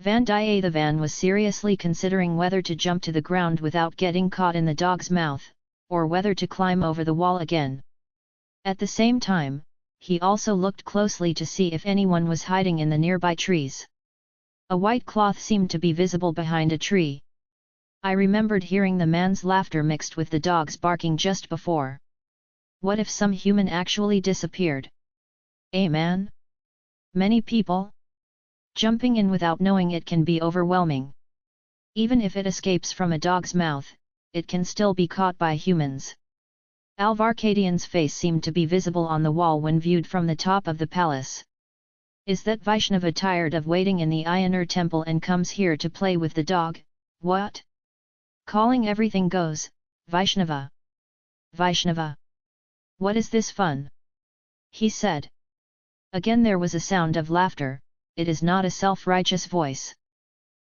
Vandiyathevan was seriously considering whether to jump to the ground without getting caught in the dog's mouth, or whether to climb over the wall again. At the same time, he also looked closely to see if anyone was hiding in the nearby trees. A white cloth seemed to be visible behind a tree. I remembered hearing the man's laughter mixed with the dog's barking just before. What if some human actually disappeared? A man? Many people? Jumping in without knowing it can be overwhelming. Even if it escapes from a dog's mouth, it can still be caught by humans. Alvarkadian's face seemed to be visible on the wall when viewed from the top of the palace. Is that Vaishnava tired of waiting in the Ayanar temple and comes here to play with the dog, what? Calling everything goes, Vaishnava. Vaishnava. What is this fun? He said. Again there was a sound of laughter, it is not a self-righteous voice.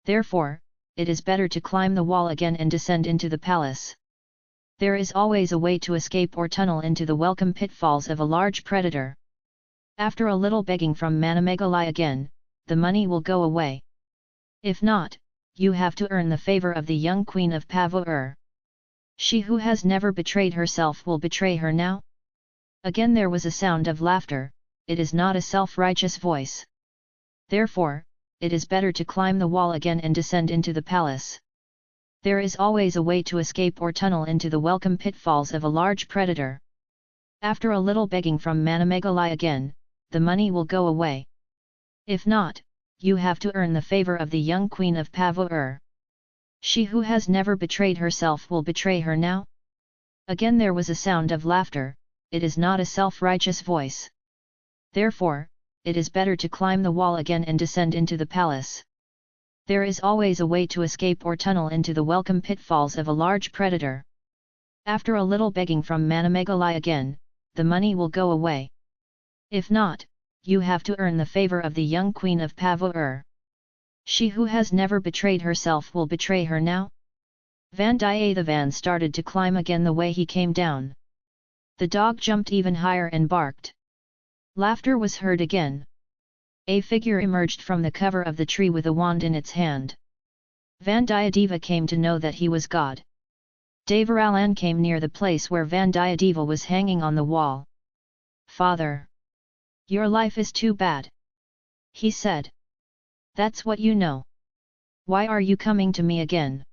Therefore, it is better to climb the wall again and descend into the palace. There is always a way to escape or tunnel into the welcome pitfalls of a large predator. After a little begging from Manamegalai again, the money will go away. If not, you have to earn the favor of the young queen of Pavur. She who has never betrayed herself will betray her now? Again there was a sound of laughter, it is not a self-righteous voice. Therefore, it is better to climb the wall again and descend into the palace. There is always a way to escape or tunnel into the welcome pitfalls of a large predator. After a little begging from Manamegalai again, the money will go away. If not, you have to earn the favor of the young queen of Pavur. She who has never betrayed herself will betray her now? Again there was a sound of laughter, it is not a self-righteous voice. Therefore, it is better to climb the wall again and descend into the palace. There is always a way to escape or tunnel into the welcome pitfalls of a large predator. After a little begging from Manamegalai again, the money will go away. If not, you have to earn the favor of the young queen of Pavur. She who has never betrayed herself will betray her now? Vandiyathevan started to climb again the way he came down. The dog jumped even higher and barked. Laughter was heard again. A figure emerged from the cover of the tree with a wand in its hand. Vandiyadeva came to know that he was God. Devaralan came near the place where Vandiyadeva was hanging on the wall. Father! Your life is too bad. He said. That's what you know. Why are you coming to me again?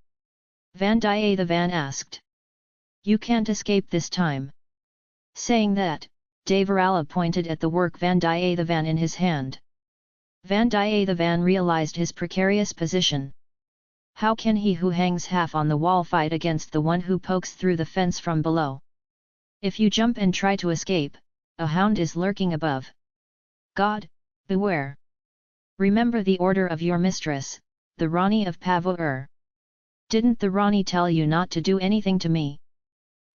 Vandiyathevan asked. You can't escape this time. Saying that, Devarala pointed at the work Vandiyathevan in his hand. Vandiyathevan realized his precarious position. How can he who hangs half on the wall fight against the one who pokes through the fence from below? If you jump and try to escape, a hound is lurking above. God, beware! Remember the order of your mistress, the Rani of Pavur. Didn't the Rani tell you not to do anything to me?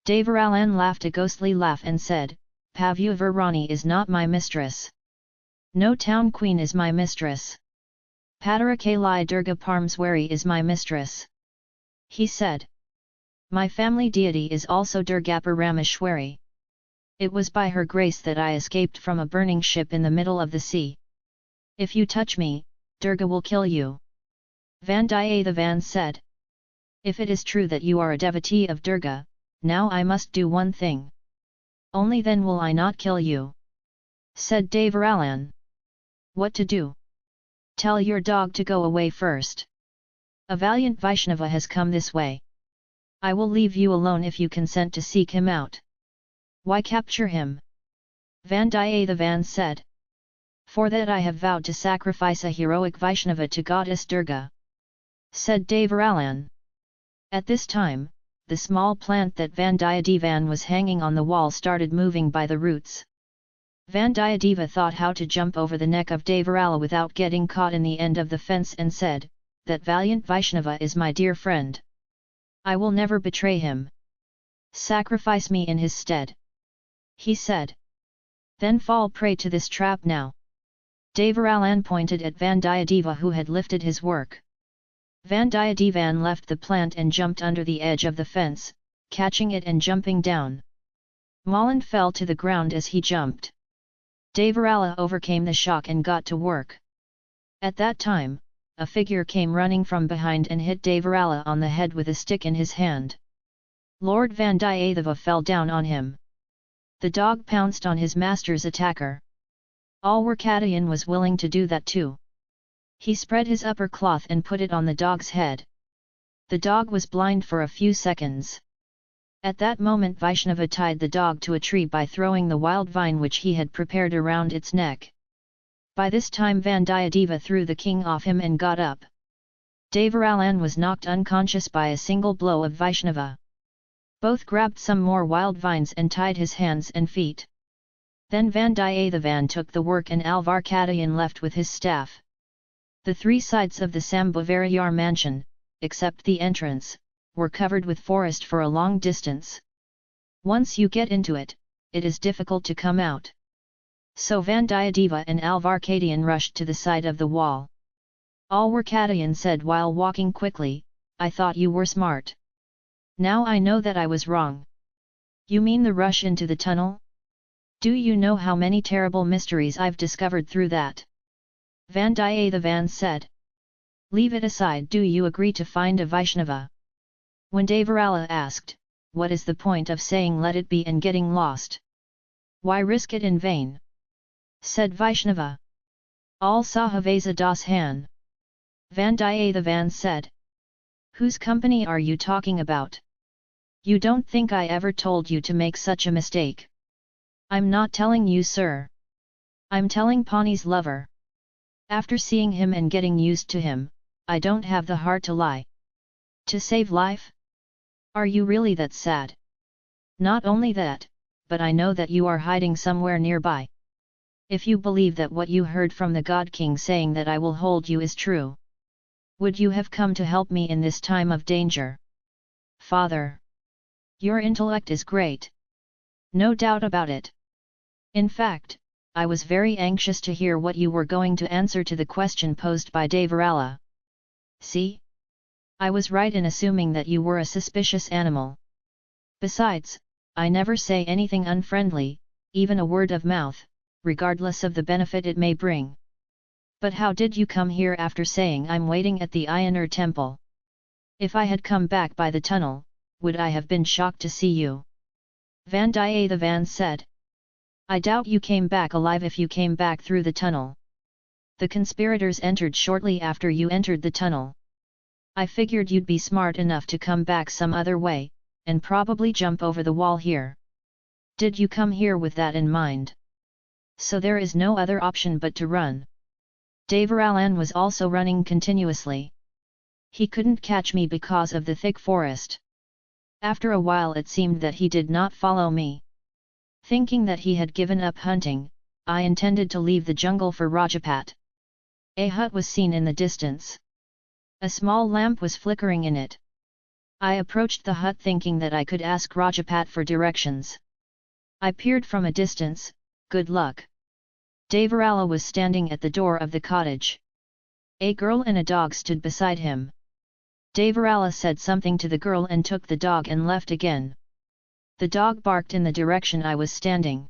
Devaralan laughed a ghostly laugh and said, Pavuvarani is not my mistress. No town queen is my mistress. Padarakali Durga Parameswari is my mistress. He said. My family deity is also Durgaparameshwari. It was by her grace that I escaped from a burning ship in the middle of the sea. If you touch me, Durga will kill you. Vandiyathevan said. If it is true that you are a devotee of Durga, now I must do one thing. Only then will I not kill you. Said Devaralan. What to do? Tell your dog to go away first. A valiant Vaishnava has come this way. I will leave you alone if you consent to seek him out. Why capture him? Vandiyathevan said. For that I have vowed to sacrifice a heroic Vaishnava to goddess Durga. Said Devaralan. At this time, the small plant that Vandiyadevan was hanging on the wall started moving by the roots. Vandiyadeva thought how to jump over the neck of Devarala without getting caught in the end of the fence and said, that valiant Vaishnava is my dear friend. I will never betray him. Sacrifice me in his stead. He said. Then fall prey to this trap now. Devaralan pointed at Vandiyadeva who had lifted his work. Vandiyadevan left the plant and jumped under the edge of the fence, catching it and jumping down. Malan fell to the ground as he jumped. Devarala overcame the shock and got to work. At that time, a figure came running from behind and hit Devarala on the head with a stick in his hand. Lord Vandiyatheva fell down on him. The dog pounced on his master's attacker. All Alwarkadayan was willing to do that too. He spread his upper cloth and put it on the dog's head. The dog was blind for a few seconds. At that moment Vaishnava tied the dog to a tree by throwing the wild vine which he had prepared around its neck. By this time Vandiyadeva threw the king off him and got up. Devaralan was knocked unconscious by a single blow of Vaishnava. Both grabbed some more wild vines and tied his hands and feet. Then Vandiyathevan took the work and Alvarkadayan left with his staff. The three sides of the Sambhavarayar mansion, except the entrance, were covered with forest for a long distance. Once you get into it, it is difficult to come out. So Vandiyadeva and Alvarkadayan rushed to the side of the wall. Alvarkadayan said while walking quickly, I thought you were smart. Now I know that I was wrong. You mean the rush into the tunnel? Do you know how many terrible mysteries I've discovered through that? Vandiyathevan said. Leave it aside do you agree to find a Vaishnava? When Devarala asked, what is the point of saying let it be and getting lost? Why risk it in vain? said Vaishnava. All Sahavasa Das Han. Vandiyathevan said. Whose company are you talking about? You don't think I ever told you to make such a mistake? I'm not telling you sir. I'm telling Pawnee's lover. After seeing him and getting used to him, I don't have the heart to lie. To save life? Are you really that sad? Not only that, but I know that you are hiding somewhere nearby. If you believe that what you heard from the God King saying that I will hold you is true, would you have come to help me in this time of danger? Father! Your intellect is great. No doubt about it. In fact, I was very anxious to hear what you were going to answer to the question posed by Devarala. See? I was right in assuming that you were a suspicious animal. Besides, I never say anything unfriendly, even a word of mouth, regardless of the benefit it may bring. But how did you come here after saying I'm waiting at the Ayanar temple? If I had come back by the tunnel, would I have been shocked to see you? Vandiyathevan said. I doubt you came back alive if you came back through the tunnel. The conspirators entered shortly after you entered the tunnel. I figured you'd be smart enough to come back some other way, and probably jump over the wall here. Did you come here with that in mind? so there is no other option but to run. Devaralan was also running continuously. He couldn't catch me because of the thick forest. After a while it seemed that he did not follow me. Thinking that he had given up hunting, I intended to leave the jungle for Rajapat. A hut was seen in the distance. A small lamp was flickering in it. I approached the hut thinking that I could ask Rajapat for directions. I peered from a distance, good luck. Devarala was standing at the door of the cottage. A girl and a dog stood beside him. Devarala said something to the girl and took the dog and left again. The dog barked in the direction I was standing.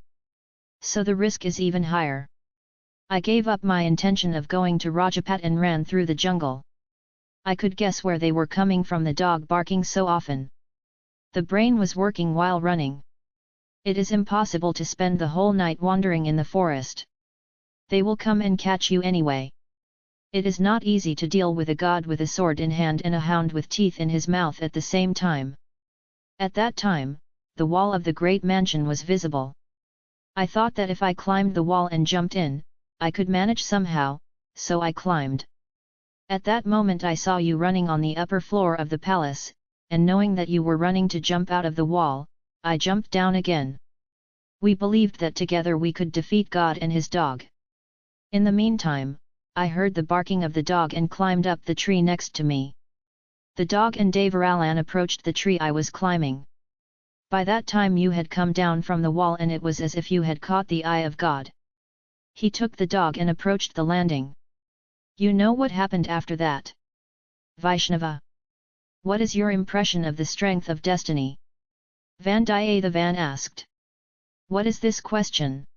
So the risk is even higher. I gave up my intention of going to Rajapat and ran through the jungle. I could guess where they were coming from the dog barking so often. The brain was working while running. It is impossible to spend the whole night wandering in the forest they will come and catch you anyway. It is not easy to deal with a god with a sword in hand and a hound with teeth in his mouth at the same time. At that time, the wall of the great mansion was visible. I thought that if I climbed the wall and jumped in, I could manage somehow, so I climbed. At that moment I saw you running on the upper floor of the palace, and knowing that you were running to jump out of the wall, I jumped down again. We believed that together we could defeat God and his dog. In the meantime, I heard the barking of the dog and climbed up the tree next to me. The dog and Devaralan approached the tree I was climbing. By that time you had come down from the wall and it was as if you had caught the eye of God. He took the dog and approached the landing. You know what happened after that? Vaishnava. What is your impression of the strength of destiny? Vandiyathevan asked. What is this question?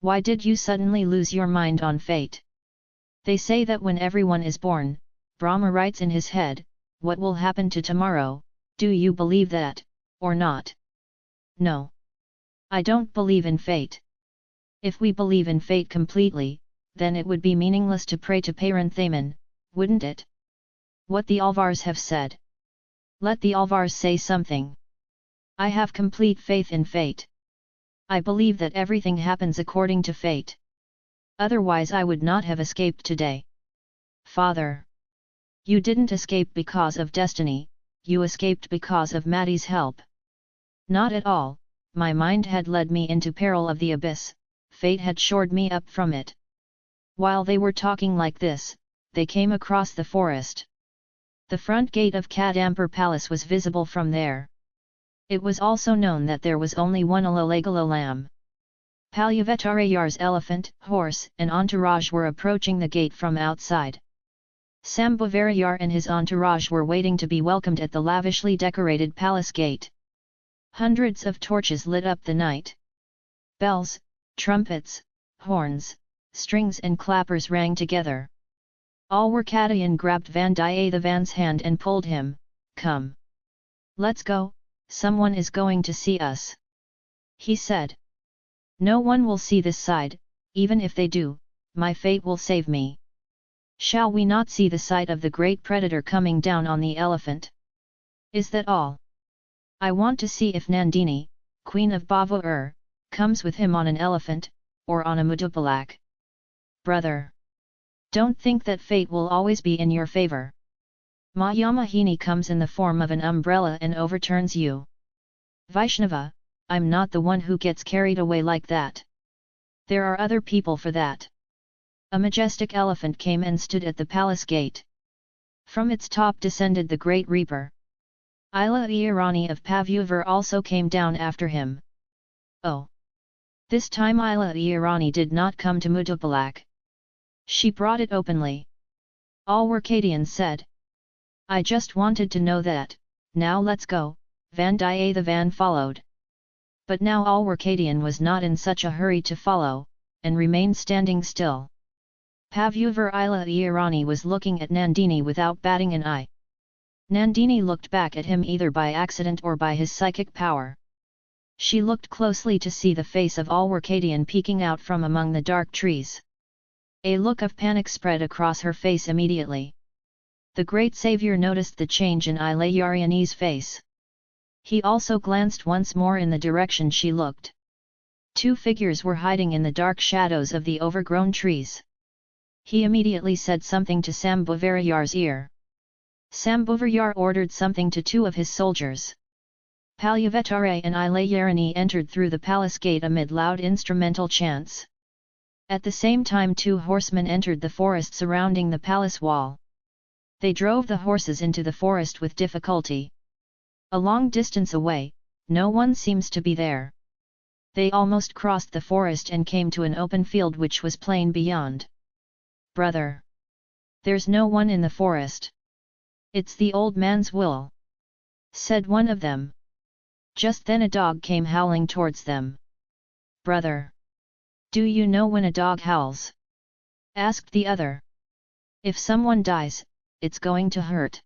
Why did you suddenly lose your mind on fate? They say that when everyone is born, Brahma writes in his head, what will happen to tomorrow, do you believe that, or not? No. I don't believe in fate. If we believe in fate completely, then it would be meaningless to pray to Paranthaman, wouldn't it? What the Alvars have said. Let the Alvars say something. I have complete faith in fate. I believe that everything happens according to fate. Otherwise I would not have escaped today. Father! You didn't escape because of destiny, you escaped because of Maddie's help. Not at all, my mind had led me into peril of the abyss, fate had shored me up from it. While they were talking like this, they came across the forest. The front gate of Kadampur Palace was visible from there. It was also known that there was only one Alalegala lamb. Palyavetarayar's elephant, horse, and entourage were approaching the gate from outside. Sambhavarayar and his entourage were waiting to be welcomed at the lavishly decorated palace gate. Hundreds of torches lit up the night. Bells, trumpets, horns, strings and clappers rang together. Alwarkadayan grabbed Vandiyathevan's hand and pulled him, Come! Let's go, someone is going to see us. He said. No one will see this side, even if they do, my fate will save me. Shall we not see the sight of the great predator coming down on the elephant? Is that all? I want to see if Nandini, queen of Bava comes with him on an elephant, or on a Mudupalak. Brother! Don't think that fate will always be in your favor. Mayamohini comes in the form of an umbrella and overturns you. Vaishnava, I'm not the one who gets carried away like that. There are other people for that. A majestic elephant came and stood at the palace gate. From its top descended the great reaper. Ila Irani of Pavuvar also came down after him. Oh! This time Ila Irani did not come to Mutupalak. She brought it openly. Alwarkadian said. I just wanted to know that, now let's go, Vandiyathevan followed. But now Alwarkadian was not in such a hurry to follow, and remained standing still. Pavuvar Ila Irani was looking at Nandini without batting an eye. Nandini looked back at him either by accident or by his psychic power. She looked closely to see the face of Alwarkadian peeking out from among the dark trees. A look of panic spread across her face immediately. The great savior noticed the change in Ilayarani's face. He also glanced once more in the direction she looked. Two figures were hiding in the dark shadows of the overgrown trees. He immediately said something to Sambhavarayar's ear. Sambhavarayar ordered something to two of his soldiers. Palyavetare and Ilayarani entered through the palace gate amid loud instrumental chants. At the same time two horsemen entered the forest surrounding the palace wall. They drove the horses into the forest with difficulty. A long distance away, no one seems to be there. They almost crossed the forest and came to an open field which was plain beyond brother. There's no one in the forest. It's the old man's will. Said one of them. Just then a dog came howling towards them. Brother! Do you know when a dog howls? Asked the other. If someone dies, it's going to hurt.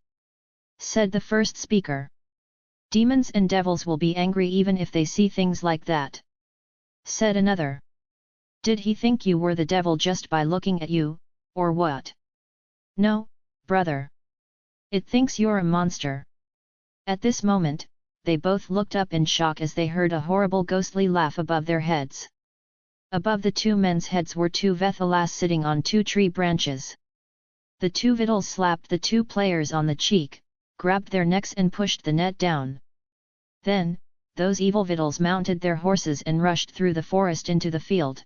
Said the first speaker. Demons and devils will be angry even if they see things like that. Said another. Did he think you were the devil just by looking at you, or what? No, brother. It thinks you're a monster. At this moment, they both looked up in shock as they heard a horrible ghostly laugh above their heads. Above the two men's heads were two Vethalas sitting on two tree branches. The two Vittles slapped the two players on the cheek, grabbed their necks and pushed the net down. Then, those evil Vittles mounted their horses and rushed through the forest into the field.